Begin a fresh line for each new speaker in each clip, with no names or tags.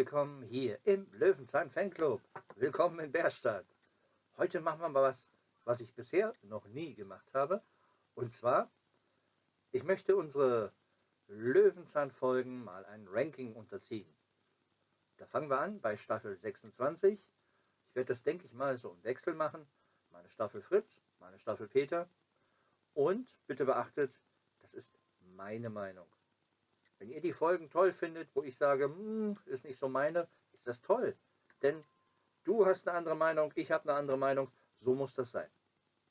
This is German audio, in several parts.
willkommen hier im Löwenzahn Fanclub. Willkommen in Bärstadt. Heute machen wir mal was, was ich bisher noch nie gemacht habe. Und zwar, ich möchte unsere Löwenzahn-Folgen mal ein Ranking unterziehen. Da fangen wir an bei Staffel 26. Ich werde das, denke ich mal, so im Wechsel machen. Meine Staffel Fritz, meine Staffel Peter. Und bitte beachtet, das ist meine Meinung. Wenn ihr die Folgen toll findet, wo ich sage, hm, ist nicht so meine, ist das toll. Denn du hast eine andere Meinung, ich habe eine andere Meinung. So muss das sein.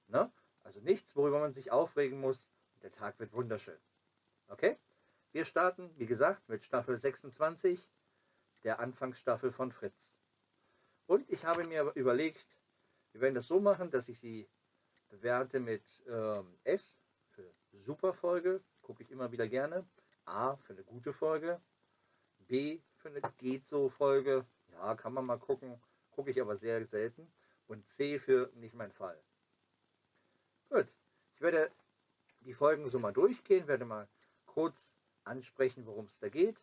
Ne? Also nichts, worüber man sich aufregen muss. Der Tag wird wunderschön. Okay? Wir starten, wie gesagt, mit Staffel 26, der Anfangsstaffel von Fritz. Und ich habe mir überlegt, wir werden das so machen, dass ich sie bewerte mit ähm, S für Superfolge, gucke ich immer wieder gerne. A für eine gute Folge, B für eine geht so Folge, ja, kann man mal gucken, gucke ich aber sehr selten. Und C für nicht mein Fall. Gut, ich werde die Folgen so mal durchgehen, werde mal kurz ansprechen, worum es da geht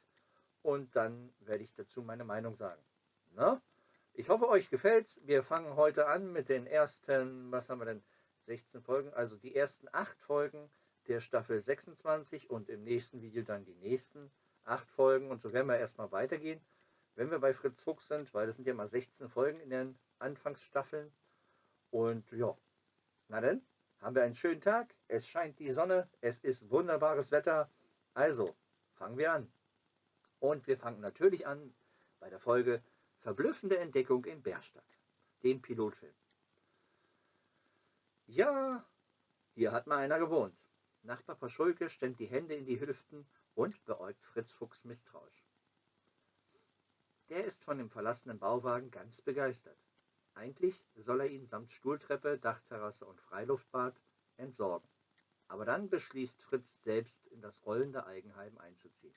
und dann werde ich dazu meine Meinung sagen. Na? Ich hoffe, euch gefällt's. Wir fangen heute an mit den ersten, was haben wir denn, 16 Folgen, also die ersten 8 Folgen der Staffel 26 und im nächsten Video dann die nächsten acht Folgen und so werden wir erstmal weitergehen, wenn wir bei Fritz Fuchs sind, weil das sind ja mal 16 Folgen in den Anfangsstaffeln und ja, na dann haben wir einen schönen Tag, es scheint die Sonne, es ist wunderbares Wetter, also fangen wir an. Und wir fangen natürlich an bei der Folge Verblüffende Entdeckung in Bärstadt, dem Pilotfilm. Ja, hier hat mal einer gewohnt. Nachbar Paschulke stemmt die Hände in die Hüften und beäugt Fritz Fuchs misstrauisch. Der ist von dem verlassenen Bauwagen ganz begeistert. Eigentlich soll er ihn samt Stuhltreppe, Dachterrasse und Freiluftbad entsorgen. Aber dann beschließt Fritz selbst in das rollende Eigenheim einzuziehen.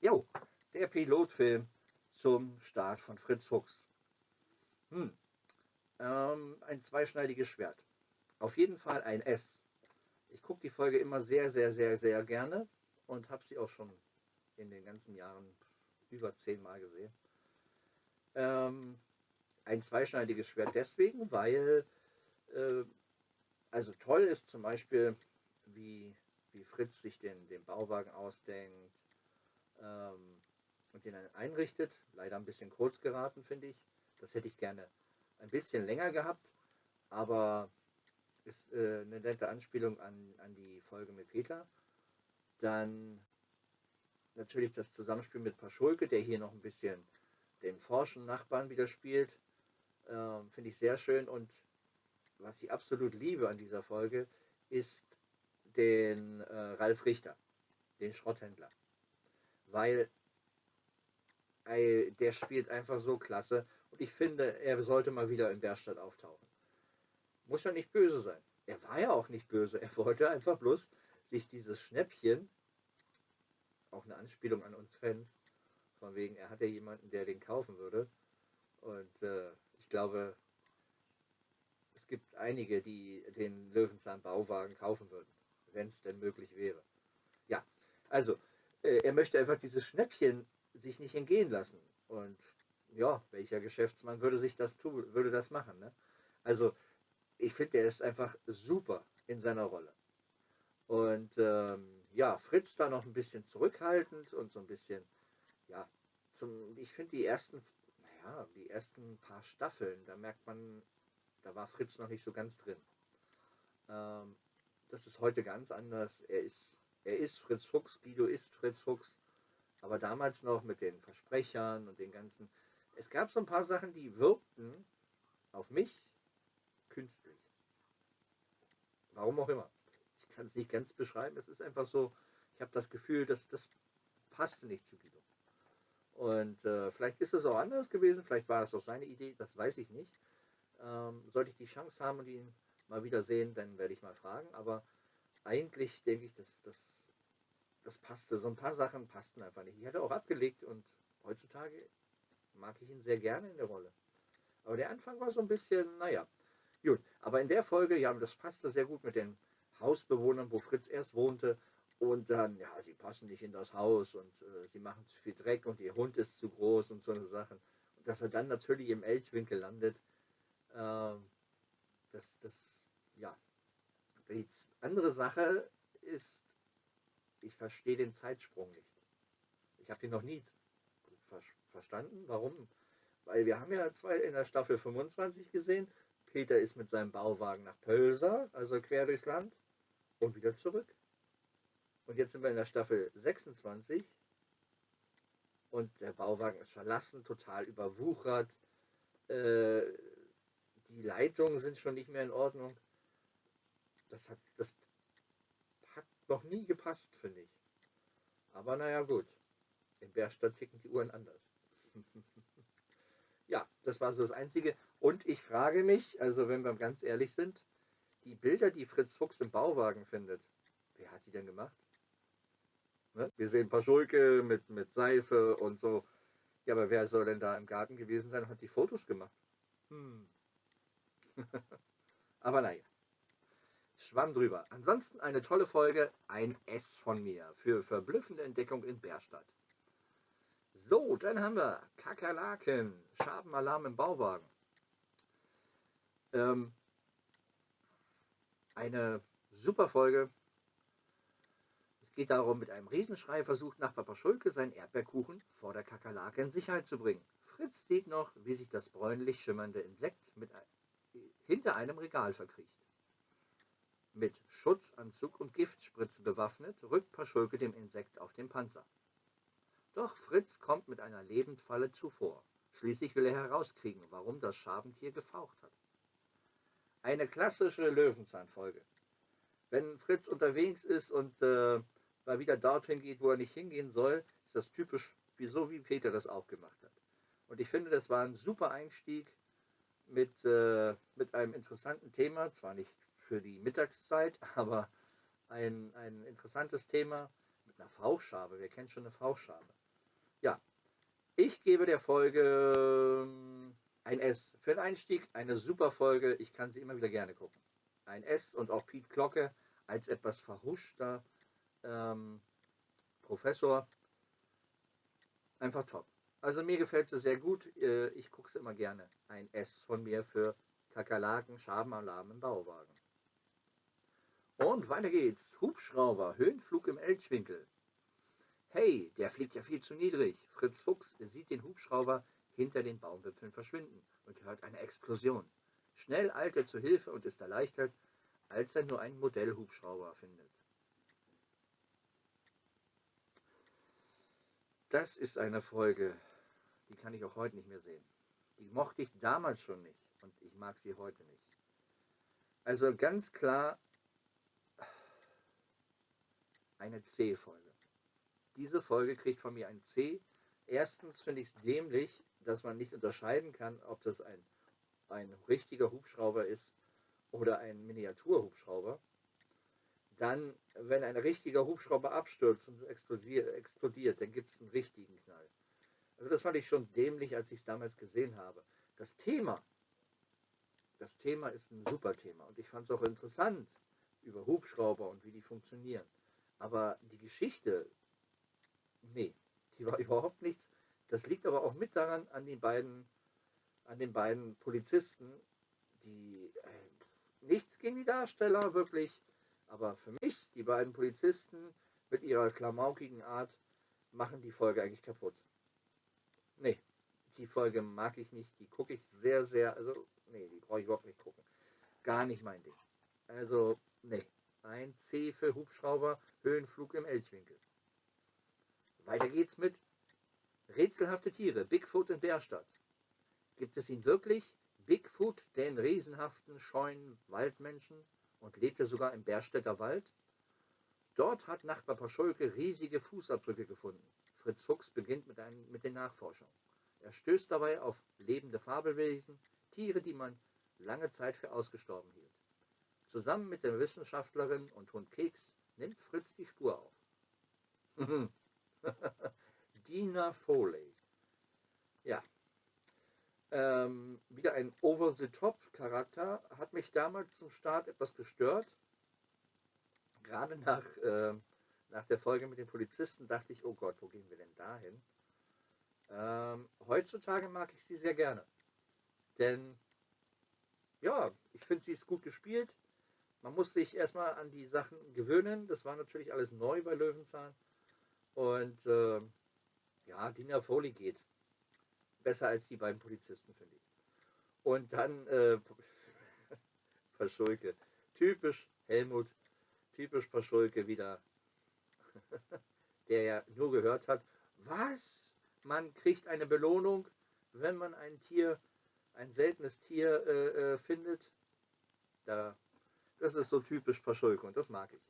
Jo, der Pilotfilm zum Start von Fritz Fuchs. Hm, ähm, ein zweischneidiges Schwert. Auf jeden Fall ein S ich gucke die Folge immer sehr, sehr, sehr, sehr gerne und habe sie auch schon in den ganzen Jahren über zehnmal gesehen. Ähm, ein zweischneidiges Schwert deswegen, weil äh, also toll ist zum Beispiel, wie, wie Fritz sich den, den Bauwagen ausdenkt ähm, und den einrichtet. Leider ein bisschen kurz geraten, finde ich. Das hätte ich gerne ein bisschen länger gehabt, aber ist äh, eine nette Anspielung an, an die Folge mit Peter. Dann natürlich das Zusammenspiel mit Paschulke, der hier noch ein bisschen den forschen Nachbarn wieder spielt. Ähm, Finde ich sehr schön. Und was ich absolut liebe an dieser Folge, ist den äh, Ralf Richter, den Schrotthändler. Weil äh, der spielt einfach so klasse. Und ich finde, er sollte mal wieder in Berstadt auftauchen muss ja nicht böse sein. Er war ja auch nicht böse. Er wollte einfach bloß sich dieses Schnäppchen, auch eine Anspielung an uns Fans, von wegen, er hat ja jemanden, der den kaufen würde. Und äh, ich glaube, es gibt einige, die den Löwenzahn Bauwagen kaufen würden, wenn es denn möglich wäre. Ja, also, äh, er möchte einfach dieses Schnäppchen sich nicht entgehen lassen. Und ja, welcher Geschäftsmann würde sich das tun, würde das machen? Ne? Also ich finde, er ist einfach super in seiner Rolle. Und ähm, ja, Fritz da noch ein bisschen zurückhaltend und so ein bisschen, ja, zum, ich finde die ersten, naja, die ersten paar Staffeln, da merkt man, da war Fritz noch nicht so ganz drin. Ähm, das ist heute ganz anders. Er ist, er ist Fritz Fuchs, Guido ist Fritz Fuchs, aber damals noch mit den Versprechern und den ganzen, es gab so ein paar Sachen, die wirkten auf mich künstlich. Warum auch immer. Ich kann es nicht ganz beschreiben. Es ist einfach so, ich habe das Gefühl, dass das passte nicht zu Guido. Und äh, vielleicht ist es auch anders gewesen, vielleicht war es auch seine Idee, das weiß ich nicht. Ähm, sollte ich die Chance haben und ihn mal wieder sehen, dann werde ich mal fragen. Aber eigentlich denke ich, dass das, das passte. So ein paar Sachen passten einfach nicht. Ich hatte auch abgelegt und heutzutage mag ich ihn sehr gerne in der Rolle. Aber der Anfang war so ein bisschen, naja, Gut, aber in der Folge, ja, das passte sehr gut mit den Hausbewohnern, wo Fritz erst wohnte Und dann, ja, sie passen nicht in das Haus und äh, sie machen zu viel Dreck und ihr Hund ist zu groß und so eine Sachen. Und dass er dann natürlich im Elchwinkel landet, äh, das, das, ja. Die andere Sache ist, ich verstehe den Zeitsprung nicht. Ich habe ihn noch nie ver verstanden. Warum? Weil wir haben ja zwei in der Staffel 25 gesehen. Peter ist mit seinem Bauwagen nach Pölsa, also quer durchs Land, und wieder zurück. Und jetzt sind wir in der Staffel 26 und der Bauwagen ist verlassen, total überwuchert. Äh, die Leitungen sind schon nicht mehr in Ordnung. Das hat, das hat noch nie gepasst, finde ich. Aber naja, gut. In Berstadt ticken die Uhren anders. ja, das war so das Einzige. Und ich frage mich, also wenn wir ganz ehrlich sind, die Bilder, die Fritz Fuchs im Bauwagen findet, wer hat die denn gemacht? Ne? Wir sehen ein paar Schulke mit, mit Seife und so. Ja, aber wer soll denn da im Garten gewesen sein und hat die Fotos gemacht? Hm. aber naja. Schwamm drüber. Ansonsten eine tolle Folge, ein S von mir für verblüffende Entdeckung in Bärstadt. So, dann haben wir Kakerlaken, Schabenalarm im Bauwagen. Ähm, eine super Folge, geht darum, mit einem Riesenschrei versucht Nachbar Schulke seinen Erdbeerkuchen vor der Kakerlake in Sicherheit zu bringen. Fritz sieht noch, wie sich das bräunlich schimmernde Insekt mit, hinter einem Regal verkriecht. Mit Schutzanzug und Giftspritze bewaffnet, rückt Paschulke dem Insekt auf den Panzer. Doch Fritz kommt mit einer Lebendfalle zuvor. Schließlich will er herauskriegen, warum das Schabentier gefaucht hat. Eine klassische Löwenzahnfolge. Wenn Fritz unterwegs ist und äh, mal wieder dorthin geht, wo er nicht hingehen soll, ist das typisch, wie so wie Peter das auch gemacht hat. Und ich finde, das war ein super Einstieg mit, äh, mit einem interessanten Thema, zwar nicht für die Mittagszeit, aber ein, ein interessantes Thema mit einer Fauchschabe. Wer kennt schon eine Fauchschabe? Ja, ich gebe der Folge ähm, ein S. Für den Einstieg eine super Folge. Ich kann sie immer wieder gerne gucken. Ein S und auch Piet Glocke als etwas verhuschter ähm, Professor. Einfach top. Also mir gefällt sie sehr gut. Äh, ich gucke sie immer gerne. Ein S von mir für Kakerlaken, Schabenalarm im Bauwagen. Und weiter geht's. Hubschrauber, Höhenflug im Elchwinkel. Hey, der fliegt ja viel zu niedrig. Fritz Fuchs sieht den Hubschrauber hinter den Baumwipfeln verschwinden und hört eine Explosion. Schnell eilt er zu Hilfe und ist erleichtert, als er nur einen Modellhubschrauber findet. Das ist eine Folge, die kann ich auch heute nicht mehr sehen. Die mochte ich damals schon nicht und ich mag sie heute nicht. Also ganz klar eine C-Folge. Diese Folge kriegt von mir ein C. Erstens finde ich es dämlich, dass man nicht unterscheiden kann, ob das ein, ein richtiger Hubschrauber ist oder ein Miniaturhubschrauber. Dann, wenn ein richtiger Hubschrauber abstürzt und explodiert, dann gibt es einen richtigen Knall. Also das fand ich schon dämlich, als ich es damals gesehen habe. Das Thema, das Thema ist ein super Thema und ich fand es auch interessant über Hubschrauber und wie die funktionieren. Aber die Geschichte, nee, die war überhaupt nichts. Das liegt aber auch mit daran an den beiden, an den beiden Polizisten, die äh, nichts gegen die Darsteller wirklich aber für mich, die beiden Polizisten mit ihrer klamaukigen Art, machen die Folge eigentlich kaputt. Nee, die Folge mag ich nicht. Die gucke ich sehr, sehr, also, nee, die brauche ich überhaupt nicht gucken. Gar nicht mein Ding. Also, nee. Ein C für Hubschrauber, Höhenflug im Elchwinkel. Weiter geht's mit rätselhafte Tiere, Bigfoot in Bärstadt. Gibt es ihn wirklich? Bigfoot, den riesenhaften, scheuen Waldmenschen? und lebte sogar im Berstädter Wald. Dort hat Nachbar Paschulke riesige Fußabdrücke gefunden. Fritz Fuchs beginnt mit, einem, mit den Nachforschungen. Er stößt dabei auf lebende Fabelwesen, Tiere, die man lange Zeit für ausgestorben hielt. Zusammen mit der Wissenschaftlerin und Hund Keks nimmt Fritz die Spur auf. Dina Foley. Ja, ähm, wieder ein Over-the-Top-Charakter, hat mich damals zum Start etwas gestört. Gerade nach, äh, nach der Folge mit den Polizisten dachte ich, oh Gott, wo gehen wir denn da hin? Ähm, heutzutage mag ich sie sehr gerne. Denn, ja, ich finde, sie ist gut gespielt. Man muss sich erstmal an die Sachen gewöhnen. Das war natürlich alles neu bei Löwenzahn. Und äh, ja, Dina Foley geht. Besser als die beiden Polizisten, finde ich. Und dann äh, Paschulke. Typisch Helmut, typisch Paschulke wieder, der ja nur gehört hat, was? Man kriegt eine Belohnung, wenn man ein Tier, ein seltenes Tier äh, äh, findet. Da, das ist so typisch Paschulke und das mag ich.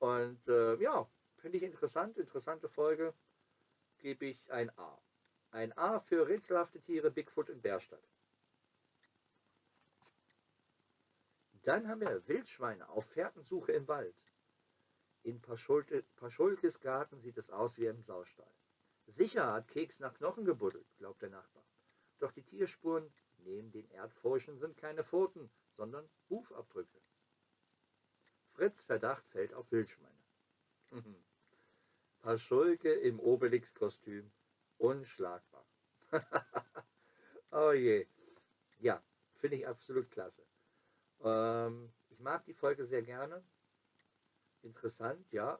Und äh, ja, finde ich interessant, interessante Folge, gebe ich ein A. Ein A für rätselhafte Tiere, Bigfoot in Bärstadt. Dann haben wir Wildschweine auf Fährtensuche im Wald. In Paschulte, Paschulkes Garten sieht es aus wie im Saustall. Sicher hat Keks nach Knochen gebuddelt, glaubt der Nachbar. Doch die Tierspuren neben den Erdfurchen sind keine Pfoten, sondern Hufabdrücke. Fritz Verdacht fällt auf Wildschweine. Paschulke im Obelix-Kostüm. Unschlagbar. oh je. Ja, finde ich absolut klasse. Ähm, ich mag die Folge sehr gerne. Interessant, ja.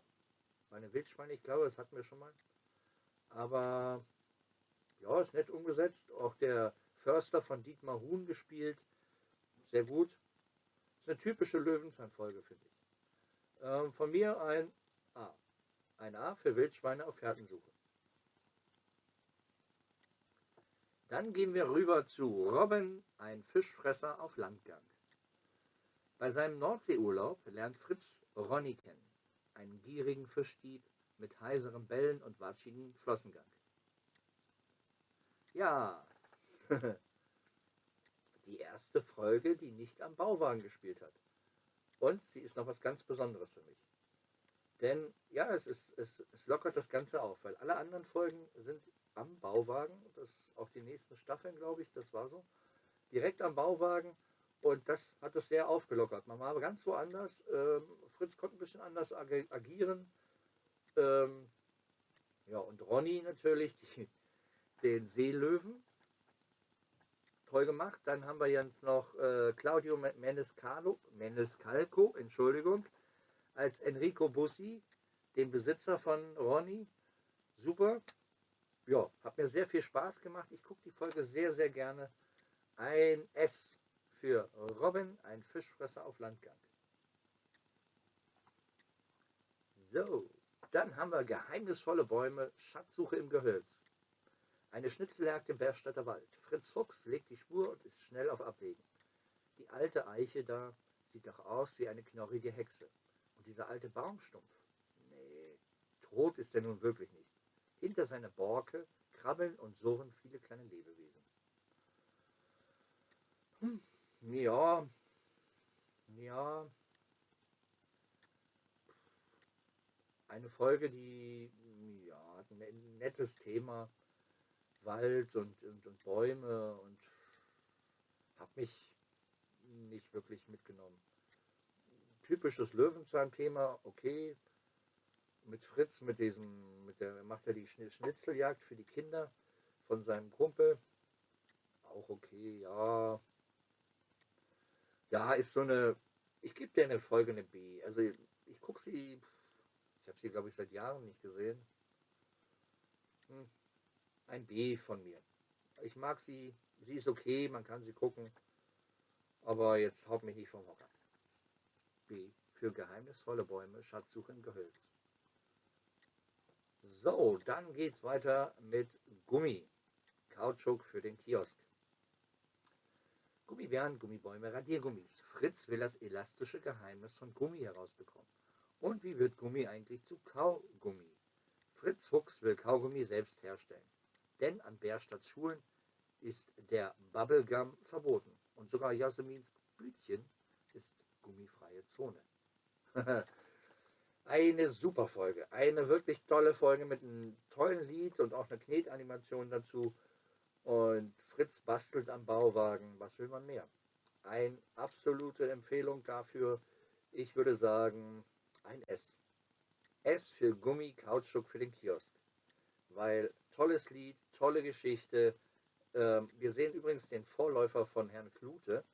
Meine Wildschweine, ich glaube, das hatten wir schon mal. Aber ja, ist nett umgesetzt. Auch der Förster von Dietmar Huhn gespielt. Sehr gut. Ist eine typische Löwenzahnfolge, finde ich. Ähm, von mir ein A. Ein A für Wildschweine auf Fährtensuche. Dann gehen wir rüber zu Robin, ein Fischfresser auf Landgang. Bei seinem Nordseeurlaub lernt Fritz Ronny kennen, einen gierigen Fischdieb mit heiserem Bellen und watschigen Flossengang. Ja, die erste Folge, die nicht am Bauwagen gespielt hat. Und sie ist noch was ganz Besonderes für mich. Denn ja, es, ist, es, es lockert das Ganze auf, weil alle anderen Folgen sind am Bauwagen, das auch die nächsten Staffeln, glaube ich, das war so, direkt am Bauwagen und das hat es sehr aufgelockert. Man war ganz woanders. Ähm, Fritz konnte ein bisschen anders ag agieren. Ähm, ja, und Ronny natürlich, die, den Seelöwen. Toll gemacht. Dann haben wir jetzt noch äh, Claudio Menescalo, Menescalco, Entschuldigung, als Enrico Bussi, den Besitzer von Ronny. Super. Ja, hat mir sehr viel Spaß gemacht. Ich gucke die Folge sehr, sehr gerne. Ein S für Robin, ein Fischfresser auf Landgang. So, dann haben wir geheimnisvolle Bäume, Schatzsuche im Gehölz. Eine Schnitzeljagd im Bergstadter Wald. Fritz Fuchs legt die Spur und ist schnell auf Abwägen. Die alte Eiche da sieht doch aus wie eine knorrige Hexe. Dieser alte Baumstumpf, nee, tot ist er nun wirklich nicht. Hinter seiner Borke krabbeln und surren viele kleine Lebewesen. Hm, ja, ja, eine Folge, die ja, ein nettes Thema, Wald und, und, und Bäume und habe mich nicht wirklich mitgenommen. Typisches Löwenzahn-Thema, okay. Mit Fritz, mit diesem, mit der macht er die Schnitzeljagd für die Kinder von seinem Kumpel. Auch okay, ja, ja, ist so eine, ich gebe dir eine Folge eine B. Also ich, ich gucke sie, ich habe sie glaube ich seit Jahren nicht gesehen. Hm, ein B von mir. Ich mag sie, sie ist okay, man kann sie gucken, aber jetzt haut mich nicht vom Hocker. B für geheimnisvolle Bäume, Schatzsuche im Gehölz. So, dann geht's weiter mit Gummi. Kautschuk für den Kiosk. Gummibären, Gummibäume, Radiergummis. Fritz will das elastische Geheimnis von Gummi herausbekommen. Und wie wird Gummi eigentlich zu Kaugummi? Fritz Fuchs will Kaugummi selbst herstellen. Denn an Bärstadts Schulen ist der Bubblegum verboten. Und sogar Jasmins Blütchen gummifreie Zone. eine super Folge. Eine wirklich tolle Folge mit einem tollen Lied und auch einer Knetanimation dazu. Und Fritz bastelt am Bauwagen. Was will man mehr? Eine absolute Empfehlung dafür. Ich würde sagen, ein S. S für Gummi, Kautschuk für den Kiosk. Weil tolles Lied, tolle Geschichte. Ähm, wir sehen übrigens den Vorläufer von Herrn Klute,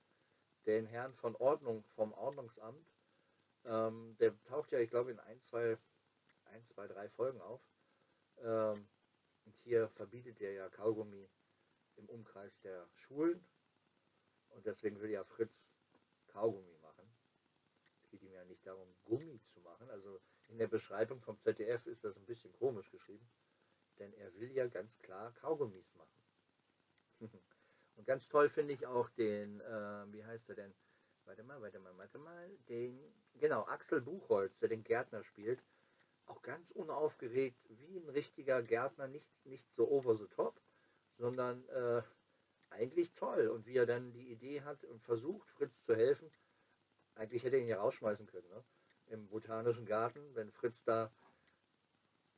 den Herrn von Ordnung, vom Ordnungsamt. Ähm, der taucht ja, ich glaube, in ein, zwei, ein, zwei, drei Folgen auf. Ähm, und hier verbietet er ja Kaugummi im Umkreis der Schulen. Und deswegen will ja Fritz Kaugummi machen. Es geht ihm ja nicht darum, Gummi zu machen. Also in der Beschreibung vom ZDF ist das ein bisschen komisch geschrieben. Denn er will ja ganz klar Kaugummis machen. Und ganz toll finde ich auch den, äh, wie heißt er denn? Warte mal, warte mal, warte mal. Den, genau, Axel Buchholz, der den Gärtner spielt. Auch ganz unaufgeregt, wie ein richtiger Gärtner, nicht, nicht so over the top, sondern äh, eigentlich toll. Und wie er dann die Idee hat und versucht, Fritz zu helfen. Eigentlich hätte er ihn ja rausschmeißen können, ne? im botanischen Garten, wenn Fritz da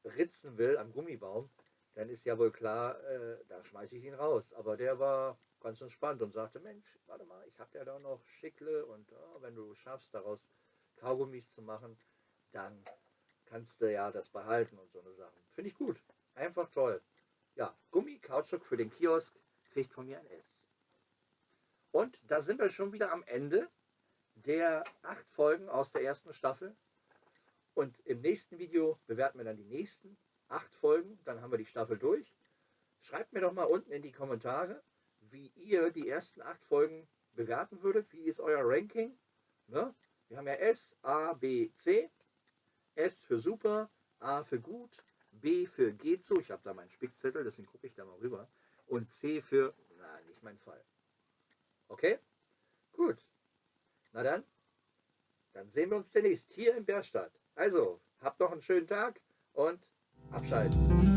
ritzen will am Gummibaum, dann ist ja wohl klar, äh, da schmeiße ich ihn raus. Aber der war ganz entspannt und sagte, Mensch, warte mal, ich habe ja da noch Schickle und oh, wenn du schaffst, daraus Kaugummis zu machen, dann kannst du ja das behalten und so eine Sachen. Finde ich gut. Einfach toll. Ja, Gummi, Kautschuk für den Kiosk kriegt von mir ein S. Und da sind wir schon wieder am Ende der acht Folgen aus der ersten Staffel. Und im nächsten Video bewerten wir dann die nächsten acht Folgen. Dann haben wir die Staffel durch. Schreibt mir doch mal unten in die Kommentare, wie ihr die ersten acht Folgen bewerten würdet. Wie ist euer Ranking? Ne? Wir haben ja S, A, B, C. S für super, A für gut, B für geht so. Ich habe da meinen Spickzettel, deswegen gucke ich da mal rüber. Und C für, na, nicht mein Fall. Okay? Gut. Na dann, dann sehen wir uns demnächst hier in Berstadt. Also, habt noch einen schönen Tag und abschalten.